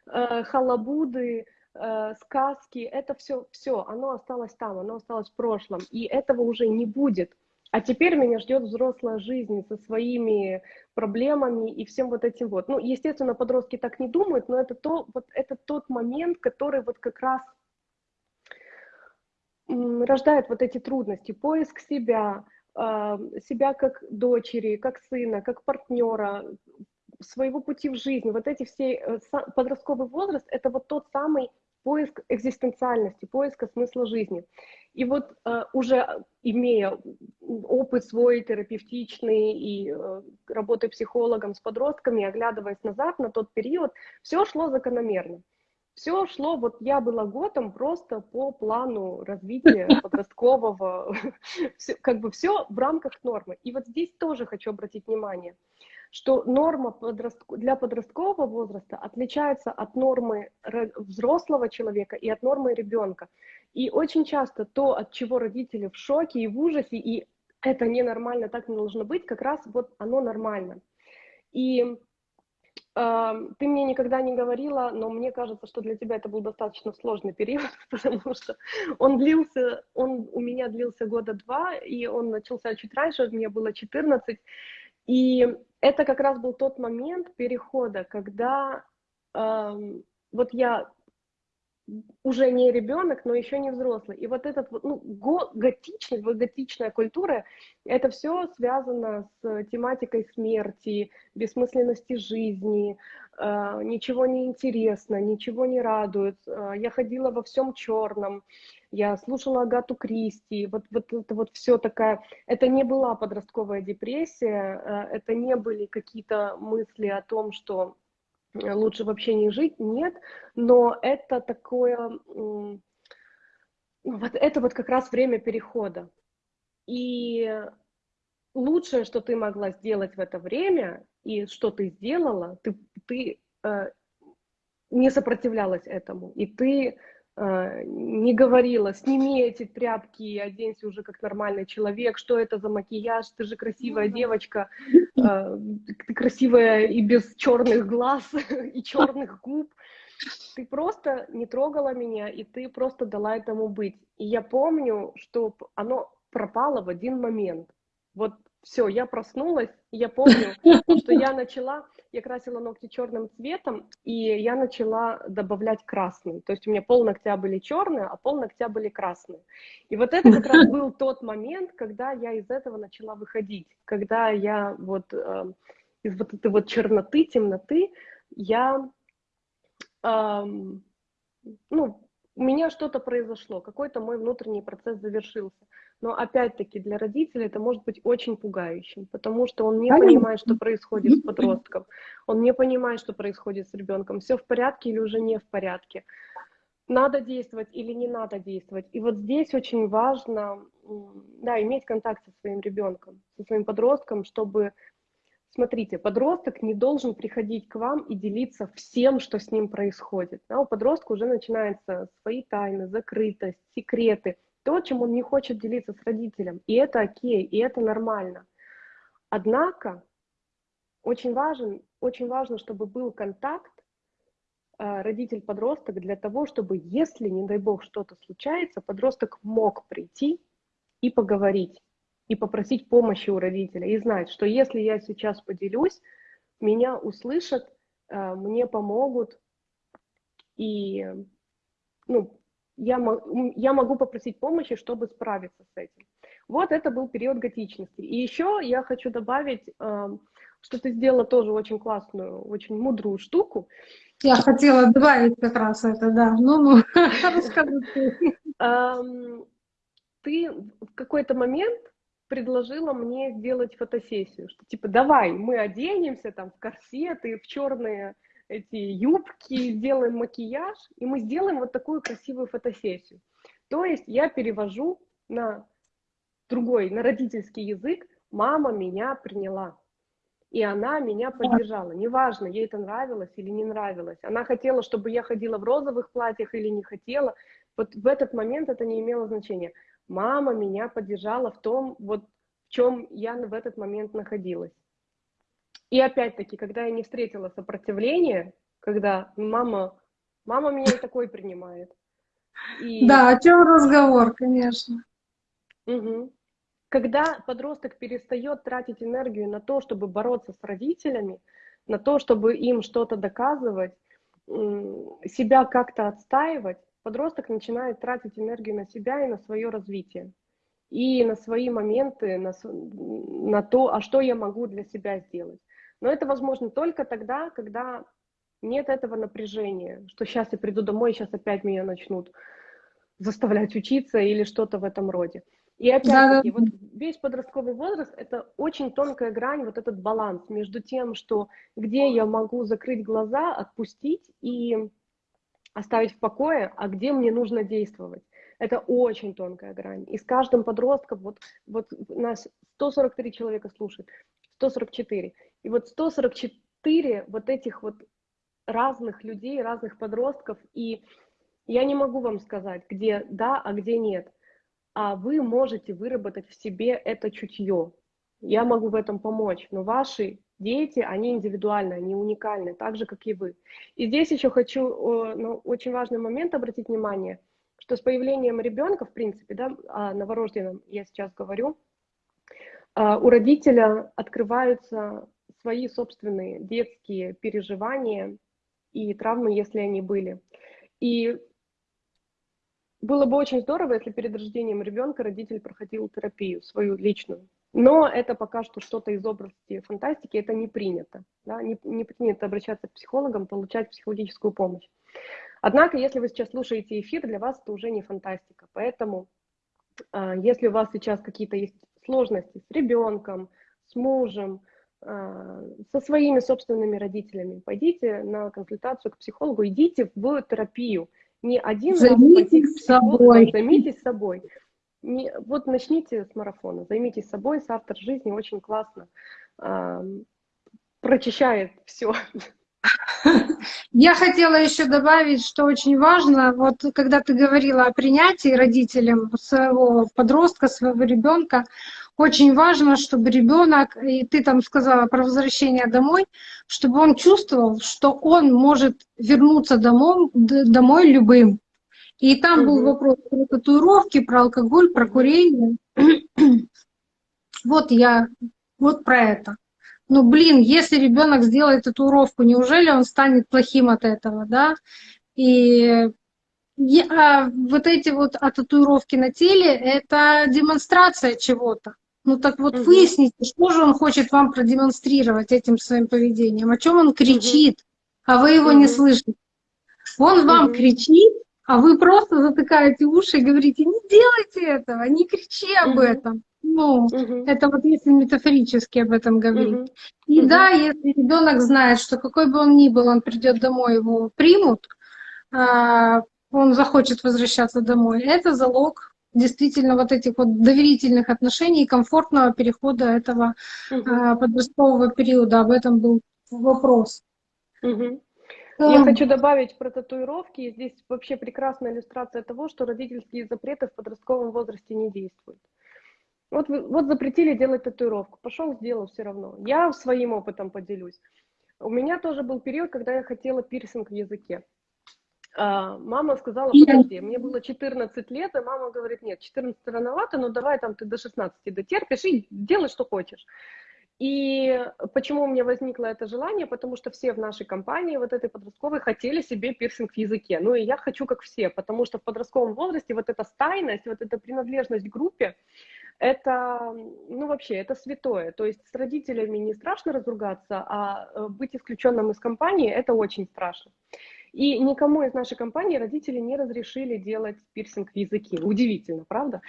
э, халабуды, э, сказки, это все, все, оно осталось там, оно осталось в прошлом, и этого уже не будет. А теперь меня ждет взрослая жизнь со своими проблемами и всем вот этим вот. Ну, естественно, подростки так не думают, но это, то, вот, это тот момент, который вот как раз рождает вот эти трудности, поиск себя, а, себя как дочери, как сына, как партнера, своего пути в жизни. Вот эти все э, подростковый возраст – это вот тот самый поиск экзистенциальности, поиска смысла жизни. И вот э, уже имея опыт свой терапевтичный и э, работая психологом с подростками, оглядываясь назад на тот период, все шло закономерно. Все шло, вот я была годом просто по плану развития подросткового, как бы все в рамках нормы. И вот здесь тоже хочу обратить внимание – что норма для подросткового возраста отличается от нормы взрослого человека и от нормы ребенка. И очень часто то, от чего родители в шоке и в ужасе, и это ненормально, так не должно быть, как раз вот оно нормально. И ты мне никогда не говорила, но мне кажется, что для тебя это был достаточно сложный период, потому что он длился, он у меня длился года два, и он начался чуть раньше, мне было 14, и это как раз был тот момент перехода, когда э, вот я уже не ребенок, но еще не взрослый. И вот этот ну, го, готичность, вот готичная культура, это все связано с тематикой смерти, бессмысленности жизни, э, ничего не интересно, ничего не радует. Э, я ходила во всем черном я слушала Агату Кристи, вот, вот это вот все такая, это не была подростковая депрессия, э, это не были какие-то мысли о том, что лучше вообще не жить, нет, но это такое, ну, вот это вот как раз время перехода. И лучшее, что ты могла сделать в это время, и что ты сделала, ты, ты э, не сопротивлялась этому, и ты Э, не говорила, сними эти тряпки и оденься уже как нормальный человек, что это за макияж, ты же красивая mm-hmm. девочка, э, ты красивая и без черных глаз и черных губ. Ты просто не трогала меня, и ты просто дала этому быть. И я помню, что оно пропало в один момент. Вот все, я проснулась, я помню, что я начала, я красила ногти черным цветом, и я начала добавлять красный. То есть у меня пол ногтя были черные, а пол ногтя были красные. И вот это как раз был тот момент, когда я из этого начала выходить, когда я вот э, из вот этой вот черноты, темноты, я, э, ну, у меня что-то произошло, какой-то мой внутренний процесс завершился. Но опять-таки для родителей это может быть очень пугающим, потому что он не понимает, что происходит с подростком, он не понимает, что происходит с ребенком, все в порядке или уже не в порядке, надо действовать или не надо действовать. И вот здесь очень важно да, иметь контакт со своим ребенком, со своим подростком, чтобы Смотрите, подросток не должен приходить к вам и делиться всем, что с ним происходит. Да, у подростка уже начинаются свои тайны, закрытость, секреты, то, чем он не хочет делиться с родителем. И это окей, и это нормально. Однако очень, важен, очень важно, чтобы был контакт э, родитель-подросток для того, чтобы, если, не дай бог, что-то случается, подросток мог прийти и поговорить и попросить помощи у родителя, и знать, что если я сейчас поделюсь, меня услышат, э, мне помогут, и ну, я, я могу попросить помощи, чтобы справиться с этим. Вот это был период готичности. И еще я хочу добавить, э, что ты сделала тоже очень классную, очень мудрую штуку. Я хотела добавить как раз это, да. Ну, ну, расскажи ты. Эм, ты в какой-то момент предложила мне сделать фотосессию, что типа давай мы оденемся там в корсеты, в черные эти юбки, сделаем макияж, и мы сделаем вот такую красивую фотосессию. То есть я перевожу на другой, на родительский язык, мама меня приняла. И она меня поддержала. Неважно, ей это нравилось или не нравилось. Она хотела, чтобы я ходила в розовых платьях или не хотела. Вот в этот момент это не имело значения мама меня поддержала в том, вот в чем я в этот момент находилась. И опять-таки, когда я не встретила сопротивления, когда мама Мама меня и такой принимает. И... Да, о чем разговор, конечно. Угу. Когда подросток перестает тратить энергию на то, чтобы бороться с родителями, на то, чтобы им что-то доказывать, себя как-то отстаивать, подросток начинает тратить энергию на себя и на свое развитие. И на свои моменты, на, на то, а что я могу для себя сделать. Но это возможно только тогда, когда нет этого напряжения, что сейчас я приду домой, сейчас опять меня начнут заставлять учиться или что-то в этом роде. И опять-таки, да, да. вот весь подростковый возраст – это очень тонкая грань, вот этот баланс между тем, что где я могу закрыть глаза, отпустить и оставить в покое, а где мне нужно действовать. Это очень тонкая грань. И с каждым подростком, вот, вот нас 143 человека слушают, 144. И вот 144 вот этих вот разных людей, разных подростков, и я не могу вам сказать, где да, а где нет. А вы можете выработать в себе это чутье. Я могу в этом помочь, но ваши дети, они индивидуальны, они уникальны, так же, как и вы. И здесь еще хочу ну, очень важный момент обратить внимание, что с появлением ребенка, в принципе, да, о новорожденном я сейчас говорю, а, у родителя открываются свои собственные детские переживания и травмы, если они были. И было бы очень здорово, если перед рождением ребенка родитель проходил терапию свою личную. Но это пока что что-то из области фантастики, это не принято. Да? Не, не принято обращаться к психологам, получать психологическую помощь. Однако, если вы сейчас слушаете эфир, для вас это уже не фантастика. Поэтому, э, если у вас сейчас какие-то есть сложности с ребенком, с мужем, э, со своими собственными родителями, пойдите на консультацию к психологу, идите в терапию не один займитесь раз собой. Займитесь собой. Не, вот начните с марафона, займитесь собой, с автор жизни очень классно э, прочищает все. Я хотела еще добавить, что очень важно, вот когда ты говорила о принятии родителям своего подростка, своего ребенка, очень важно, чтобы ребенок, и ты там сказала про возвращение домой, чтобы он чувствовал, что он может вернуться домой, домой любым. И там был вопрос про татуировки, про алкоголь, про курение. вот я, вот про это. Ну, блин, если ребенок сделает татуировку, неужели он станет плохим от этого, да? И а вот эти вот а татуировки на теле — это демонстрация чего-то. Ну так вот угу. выясните, что же он хочет вам продемонстрировать этим своим поведением, о чем он кричит, угу. а вы его угу. не слышите. Он вам угу. кричит, а вы просто затыкаете уши и говорите, не делайте этого, не кричи об угу. этом. Ну, угу. это вот если метафорически об этом говорить. Угу. И угу. да, если ребенок знает, что какой бы он ни был, он придет домой, его примут, а, он захочет возвращаться домой, это залог действительно вот этих вот доверительных отношений и комфортного перехода этого угу. подросткового периода. Об этом был вопрос. Угу. Я хочу добавить про татуировки. Здесь вообще прекрасная иллюстрация того, что родительские запреты в подростковом возрасте не действуют. Вот, вот запретили делать татуировку. Пошел, сделал все равно. Я своим опытом поделюсь. У меня тоже был период, когда я хотела пирсинг в языке. А, мама сказала, подожди, мне было 14 лет, и мама говорит, нет, 14 рановато, но давай там ты до 16 дотерпишь и делай, что хочешь. И почему у меня возникло это желание? Потому что все в нашей компании, вот этой подростковой, хотели себе пирсинг в языке. Ну и я хочу как все, потому что в подростковом возрасте вот эта стайность, вот эта принадлежность к группе, это, ну вообще, это святое. То есть с родителями не страшно разругаться, а э, быть исключенным из компании, это очень страшно. И никому из нашей компании родители не разрешили делать пирсинг в языке. Удивительно, правда?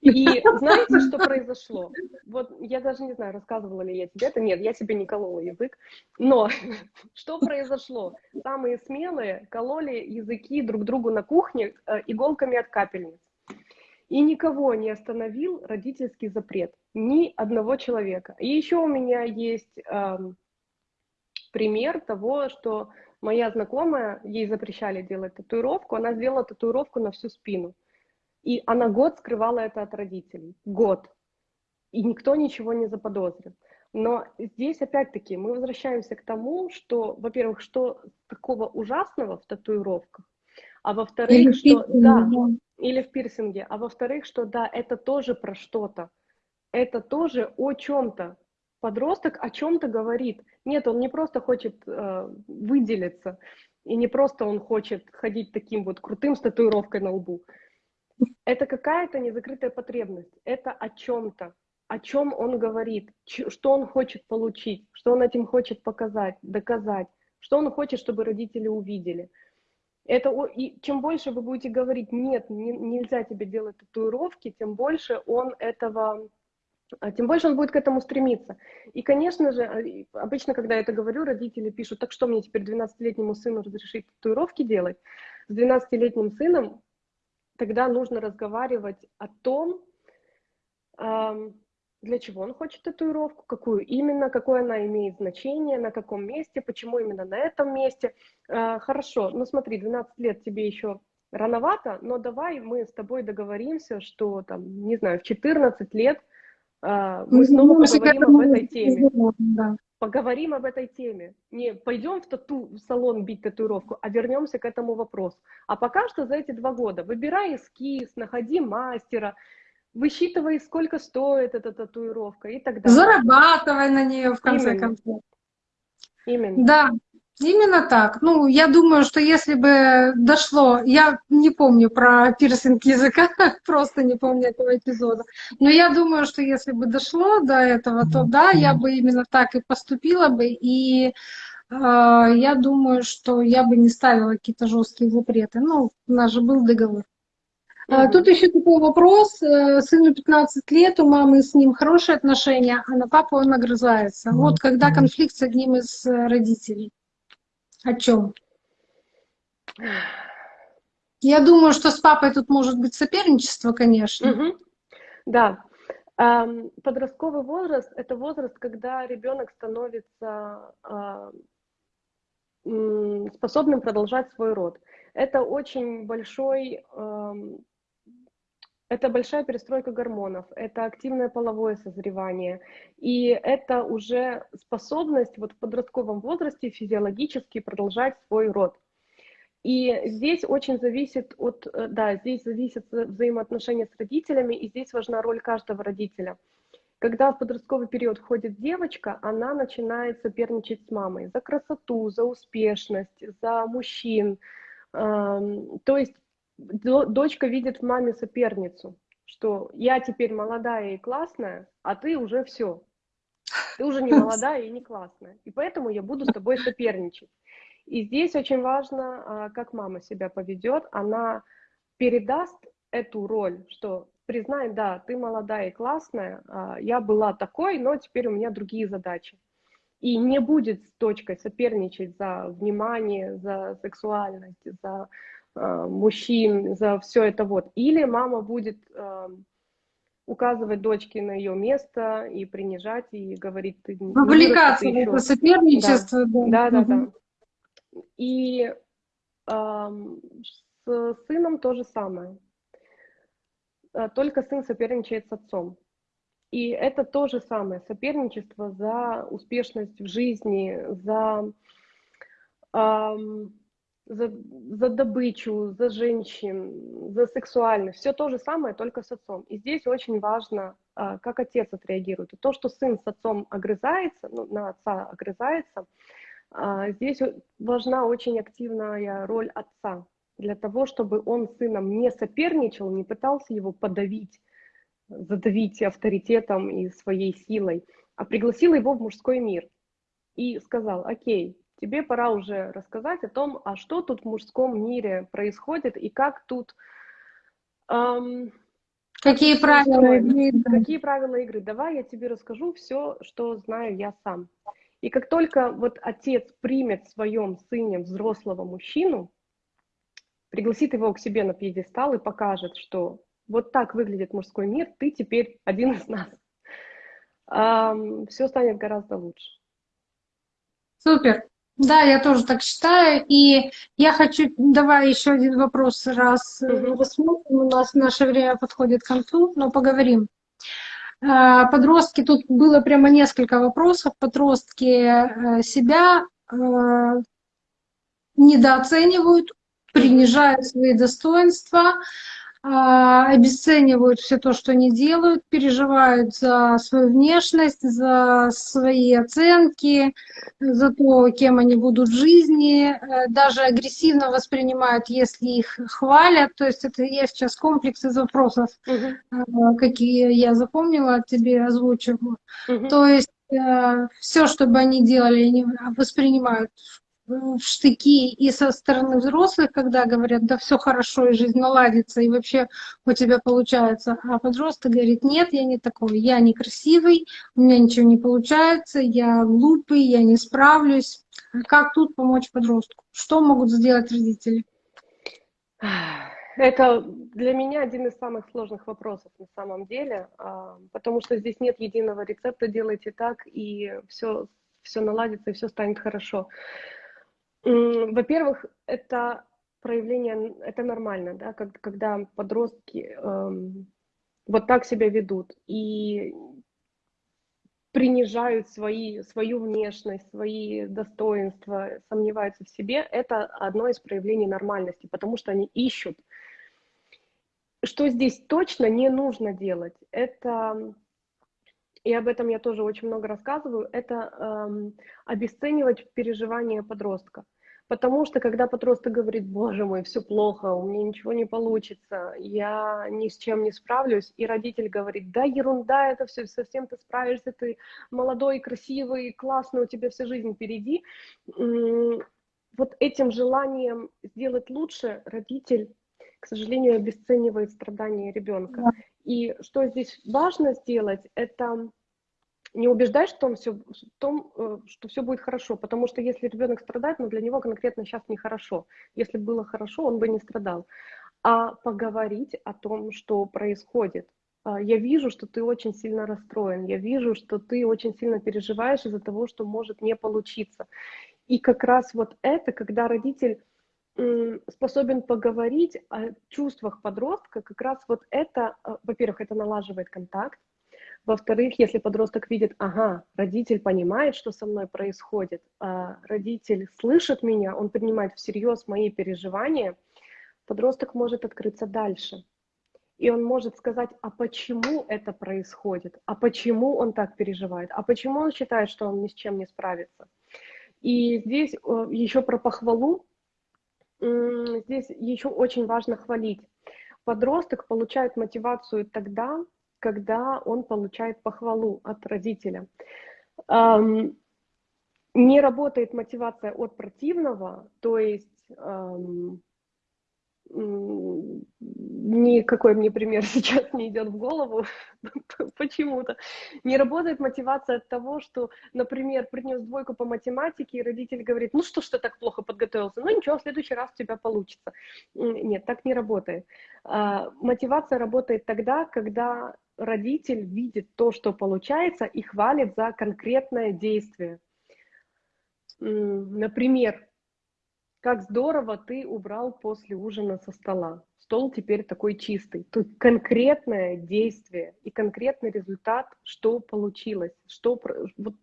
И знаете, что произошло? Вот я даже не знаю, рассказывала ли я тебе это. Нет, я себе не колола язык. Но что произошло? Самые смелые кололи языки друг другу на кухне э, иголками от капельниц. И никого не остановил родительский запрет. Ни одного человека. И еще у меня есть э, пример того, что Моя знакомая, ей запрещали делать татуировку, она сделала татуировку на всю спину. И она год скрывала это от родителей. Год. И никто ничего не заподозрил. Но здесь опять-таки мы возвращаемся к тому, что, во-первых, что такого ужасного в татуировках, а во-вторых, что да, или в пирсинге, а во-вторых, что да, это тоже про что-то, это тоже о чем-то. Подросток о чем-то говорит. Нет, он не просто хочет э, выделиться, и не просто он хочет ходить таким вот крутым с татуировкой на лбу. Это какая-то незакрытая потребность. Это о чем-то о чем он говорит, что он хочет получить, что он этим хочет показать, доказать, что он хочет, чтобы родители увидели. Это, и чем больше вы будете говорить, нет, не, нельзя тебе делать татуировки, тем больше он этого, тем больше он будет к этому стремиться. И, конечно же, а, обычно, когда я это говорю, родители пишут, так что мне теперь 12-летнему сыну разрешить татуировки делать? С 12-летним сыном тогда нужно разговаривать о том, для чего он хочет татуировку, какую именно, какое она имеет значение, на каком месте, почему именно на этом месте. Э, хорошо, ну смотри, 12 лет тебе еще рановато, но давай мы с тобой договоримся, что там, не знаю, в 14 лет э, мы снова поговорим об этой теме. Да. Поговорим об этой теме. Не пойдем в тату в салон бить татуировку, а вернемся к этому вопросу. А пока что за эти два года выбирай эскиз, находи мастера, высчитывай, сколько стоит эта татуировка и так далее. Зарабатывай на нее, в конце Именно. концов. Именно. Да, именно так. Ну, я думаю, что если бы дошло, я не помню про пирсинг языка, просто не помню этого эпизода, но я думаю, что если бы дошло до этого, то да, я бы именно так и поступила бы, и э, я думаю, что я бы не ставила какие-то жесткие запреты. Ну, у нас же был договор. Mm-hmm. Тут еще такой вопрос. Э, сыну 15 лет, у мамы с ним хорошие отношения, а на папу он огрызается. Вот когда конфликт с одним из э, родителей. О чем? Я думаю, что с папой тут может быть соперничество, конечно. Угу. Да. Подростковый возраст – это возраст, когда ребенок становится э, способным продолжать свой род. Это очень большой это большая перестройка гормонов, это активное половое созревание, и это уже способность вот в подростковом возрасте физиологически продолжать свой род. И здесь очень зависит от, э, да, здесь зависят взаимоотношения с родителями, и здесь важна роль каждого родителя. Когда в подростковый период входит девочка, она начинает соперничать с мамой за красоту, за успешность, за мужчин. То есть дочка видит в маме соперницу, что я теперь молодая и классная, а ты уже все. Ты уже не молодая и не классная. И поэтому я буду с тобой соперничать. И здесь очень важно, а, как мама себя поведет. Она передаст эту роль, что признай, да, ты молодая и классная, а, я была такой, но теперь у меня другие задачи. И не будет с дочкой соперничать за внимание, за сексуальность, за мужчин, за все это вот. Или мама будет э, указывать дочке на ее место и принижать, и говорить, ты Вовлекаться в это соперничество. Да, да, да. да. И э, с сыном то же самое. Э, только сын соперничает с отцом. И это то же самое, соперничество за успешность в жизни, за... Эм, за, за добычу, за женщин, за сексуальность. Все то же самое, только с отцом. И здесь очень важно, а, как отец отреагирует. То, что сын с отцом огрызается, ну, на отца огрызается, а, здесь важна очень активная роль отца для того, чтобы он с сыном не соперничал, не пытался его подавить, задавить авторитетом и своей силой, а пригласил его в мужской мир и сказал, окей, тебе пора уже рассказать о том, а что тут в мужском мире происходит и как тут... Эм, какие как правила игры? Какие правила игры? Давай я тебе расскажу все, что знаю я сам. И как только вот отец примет в своем сыне взрослого мужчину, пригласит его к себе на пьедестал и покажет, что вот так выглядит мужской мир, ты теперь один из нас. Эм, все станет гораздо лучше. Супер. Да, я тоже так считаю. И я хочу, давай еще один вопрос раз угу. рассмотрим. У нас наше время подходит к концу, но поговорим. Э, подростки, тут было прямо несколько вопросов. Подростки себя недооценивают, принижают свои достоинства, а, обесценивают все то, что они делают, переживают за свою внешность, за свои оценки, за то, кем они будут в жизни, э, даже агрессивно воспринимают, если их хвалят. То есть это я сейчас комплекс из вопросов, угу. какие я запомнила, тебе озвучиваю. Угу. То есть э, все, что бы они делали, они воспринимают в штыки и со стороны взрослых, когда говорят, да все хорошо, и жизнь наладится, и вообще у тебя получается. А подросток говорит, нет, я не такой, я некрасивый, у меня ничего не получается, я глупый, я не справлюсь. Как тут помочь подростку? Что могут сделать родители? Это для меня один из самых сложных вопросов на самом деле, а, потому что здесь нет единого рецепта, делайте так, и все, все наладится, и все станет хорошо. Во-первых, это проявление, это нормально, да, когда подростки эм, вот так себя ведут и принижают свои, свою внешность, свои достоинства, сомневаются в себе, это одно из проявлений нормальности, потому что они ищут. Что здесь точно не нужно делать, это и об этом я тоже очень много рассказываю, это эм, обесценивать переживания подростка. Потому что когда подросток говорит, боже мой, все плохо, у меня ничего не получится, я ни с чем не справлюсь, и родитель говорит, да, ерунда, это все, совсем ты справишься, ты молодой, красивый, классный, у тебя вся жизнь впереди. Вот этим желанием сделать лучше родитель, к сожалению, обесценивает страдания ребенка. Да. И что здесь важно сделать, это не убеждать в том, все, в том, что все будет хорошо, потому что если ребенок страдает, ну для него конкретно сейчас нехорошо. Если было хорошо, он бы не страдал. А поговорить о том, что происходит. А, я вижу, что ты очень сильно расстроен, я вижу, что ты очень сильно переживаешь из-за того, что может не получиться. И как раз вот это, когда родитель способен поговорить о чувствах подростка, как раз вот это, э, во-первых, это налаживает контакт, во-вторых, если подросток видит, ага, родитель понимает, что со мной происходит, а родитель слышит меня, он принимает всерьез мои переживания, подросток может открыться дальше. И он может сказать, а почему это происходит, а почему он так переживает, а почему он считает, что он ни с чем не справится. И здесь э, еще про похвалу, здесь еще очень важно хвалить. Подросток получает мотивацию тогда, когда он получает похвалу от родителя. Не работает мотивация от противного, то есть никакой мне пример сейчас не идет в голову почему-то. Не работает мотивация от того, что, например, принес двойку по математике, и родитель говорит, ну что ж ты так плохо подготовился, ну ничего, в следующий раз у тебя получится. Нет, так не работает. А, мотивация работает тогда, когда родитель видит то, что получается, и хвалит за конкретное действие. Например, как здорово ты убрал после ужина со стола. Стол теперь такой чистый. Тут конкретное действие и конкретный результат, что получилось, что вот,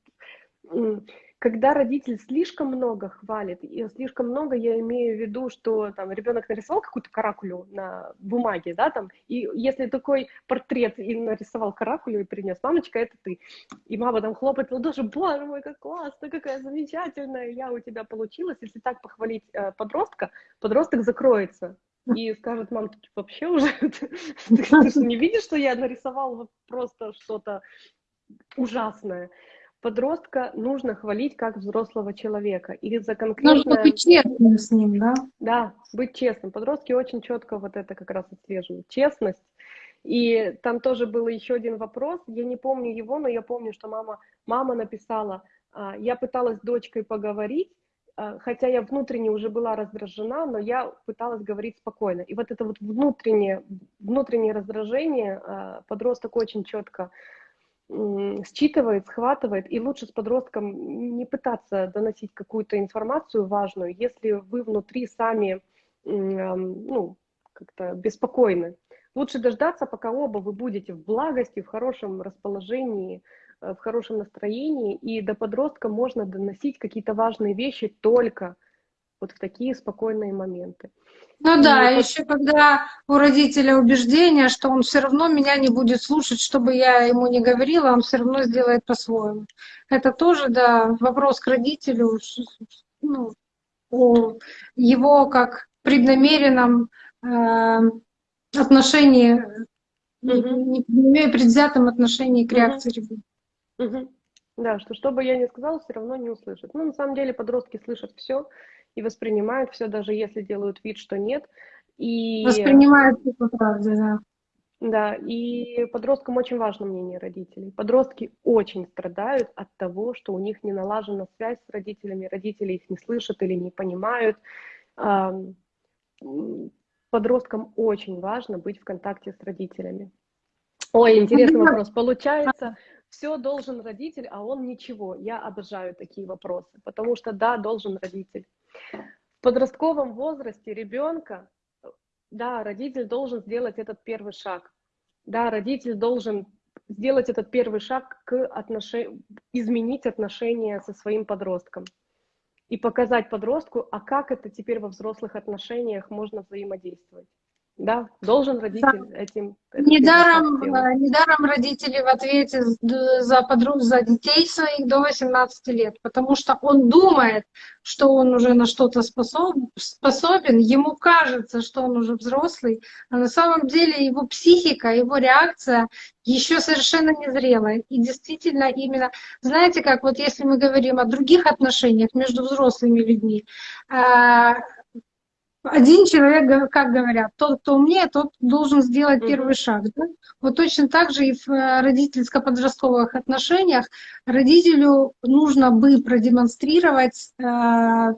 когда родитель слишком много хвалит, и слишком много я имею в виду, что там ребенок нарисовал какую-то каракулю на бумаге, да, там, и если такой портрет и нарисовал каракулю и принес, мамочка, это ты. И мама там хлопает в ладоши, боже мой, как классно, какая замечательная, я у тебя получилась. Если так похвалить э, подростка, подросток закроется и скажет, мам, ты вообще уже, ты, ты не видишь, что я нарисовал вот просто что-то ужасное подростка нужно хвалить как взрослого человека. И за конкретное... Нужно быть честным с ним, да? Да, быть честным. Подростки очень четко вот это как раз отслеживают. Честность. И там тоже был еще один вопрос, я не помню его, но я помню, что мама, мама написала, «А, я пыталась с дочкой поговорить, а, хотя я внутренне уже была раздражена, но я пыталась говорить спокойно. И вот это вот внутреннее, внутреннее раздражение а, подросток очень четко считывает, схватывает, и лучше с подростком не пытаться доносить какую-то информацию важную, если вы внутри сами ну, как-то беспокойны. Лучше дождаться, пока оба вы будете в благости, в хорошем расположении, э, в хорошем настроении, и до подростка можно доносить какие-то важные вещи только вот в такие спокойные моменты. Ну и да, вот... еще когда у родителя убеждение, что он все равно меня не будет слушать, что бы я ему не говорила, он все равно сделает по-своему. Это тоже, да, вопрос к родителю, ну, о его как преднамеренном э, отношении, угу. не предвзятом отношении к реакции угу. ребенка. Угу. Да, что что бы я ни сказала, все равно не услышат. Ну, на самом деле подростки слышат все и воспринимают все, даже если делают вид, что нет. И... Воспринимают все по правде, да. Да, и подросткам очень важно мнение родителей. Подростки очень страдают от того, что у них не налажена связь с родителями, родители их не слышат или не понимают. Подросткам очень важно быть в контакте с родителями. Ой, интересный вопрос. Получается, все должен родитель, а он ничего. Я обожаю такие вопросы, потому что да, должен родитель. В подростковом возрасте ребенка, да, родитель должен сделать этот первый шаг. Да, родитель должен сделать этот первый шаг к отношению, изменить отношения со своим подростком и показать подростку, а как это теперь во взрослых отношениях можно взаимодействовать. Да, должен родитель да. этим. Недаром, э, недаром родители в ответе за, подруг, за детей своих до 18 лет, потому что он думает, что он уже на что-то способ, способен, ему кажется, что он уже взрослый, а на самом деле его психика, его реакция еще совершенно незрелая. И действительно именно, знаете, как вот если мы говорим о других отношениях между взрослыми людьми, э, один человек, как говорят, тот, кто умнее, тот должен сделать mm-hmm. первый шаг. Да? Вот точно так же и в э, родительско-подростковых отношениях родителю нужно бы продемонстрировать, э,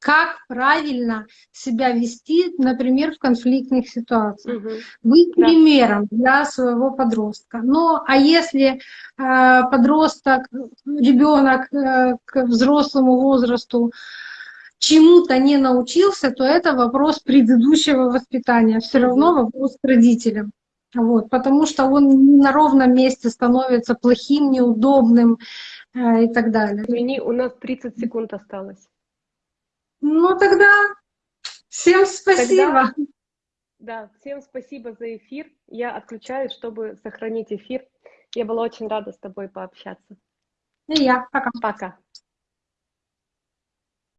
как правильно себя вести, например, в конфликтных ситуациях. Угу. Быть да. примером для своего подростка. Но а если э, подросток, ребенок к взрослому возрасту чему-то не научился, то это вопрос предыдущего воспитания. Все равно вопрос к родителям. Вот, потому что он на ровном месте становится плохим, неудобным э, и так далее. Извини, у нас 30 секунд осталось. Ну тогда всем спасибо. Тогда, да, всем спасибо за эфир. Я отключаюсь, чтобы сохранить эфир. Я была очень рада с тобой пообщаться. И я. Пока. Пока.